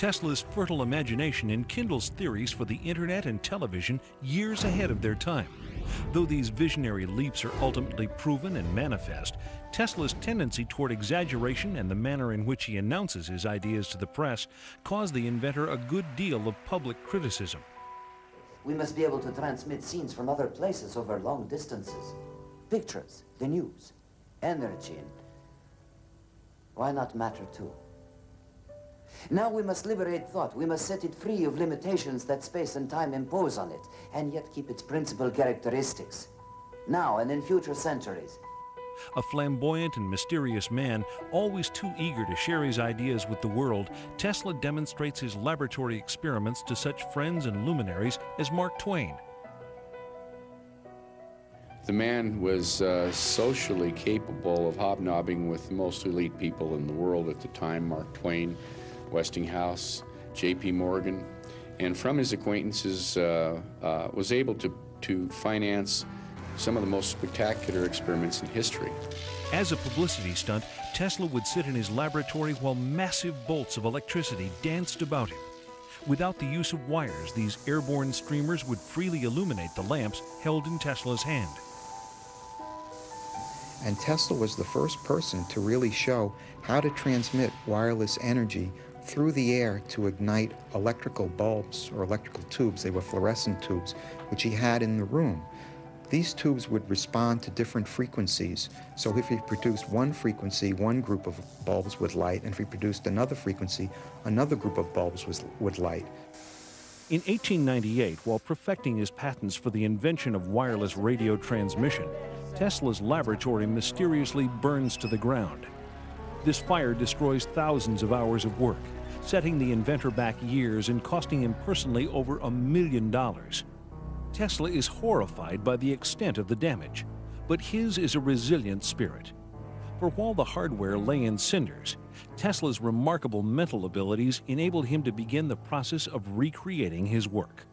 Tesla's fertile imagination enkindles theories for the internet and television years ahead of their time. Though these visionary leaps are ultimately proven and manifest, Tesla's tendency toward exaggeration and the manner in which he announces his ideas to the press cause the inventor a good deal of public criticism. We must be able to transmit scenes from other places over long distances. Pictures, the news, energy, and why not matter too? Now we must liberate thought. We must set it free of limitations that space and time impose on it, and yet keep its principal characteristics. Now and in future centuries. A flamboyant and mysterious man, always too eager to share his ideas with the world, Tesla demonstrates his laboratory experiments to such friends and luminaries as Mark Twain. The man was uh, socially capable of hobnobbing with the most elite people in the world at the time, Mark Twain, Westinghouse, J.P. Morgan, and from his acquaintances uh, uh, was able to, to finance some of the most spectacular experiments in history. As a publicity stunt, Tesla would sit in his laboratory while massive bolts of electricity danced about him. Without the use of wires, these airborne streamers would freely illuminate the lamps held in Tesla's hand. And Tesla was the first person to really show how to transmit wireless energy through the air to ignite electrical bulbs or electrical tubes. They were fluorescent tubes, which he had in the room. These tubes would respond to different frequencies. So if he produced one frequency, one group of bulbs would light, and if he produced another frequency, another group of bulbs was, would light. In 1898, while perfecting his patents for the invention of wireless radio transmission, Tesla's laboratory mysteriously burns to the ground. This fire destroys thousands of hours of work, setting the inventor back years and costing him personally over a million dollars. Tesla is horrified by the extent of the damage, but his is a resilient spirit. For while the hardware lay in cinders, Tesla's remarkable mental abilities enabled him to begin the process of recreating his work.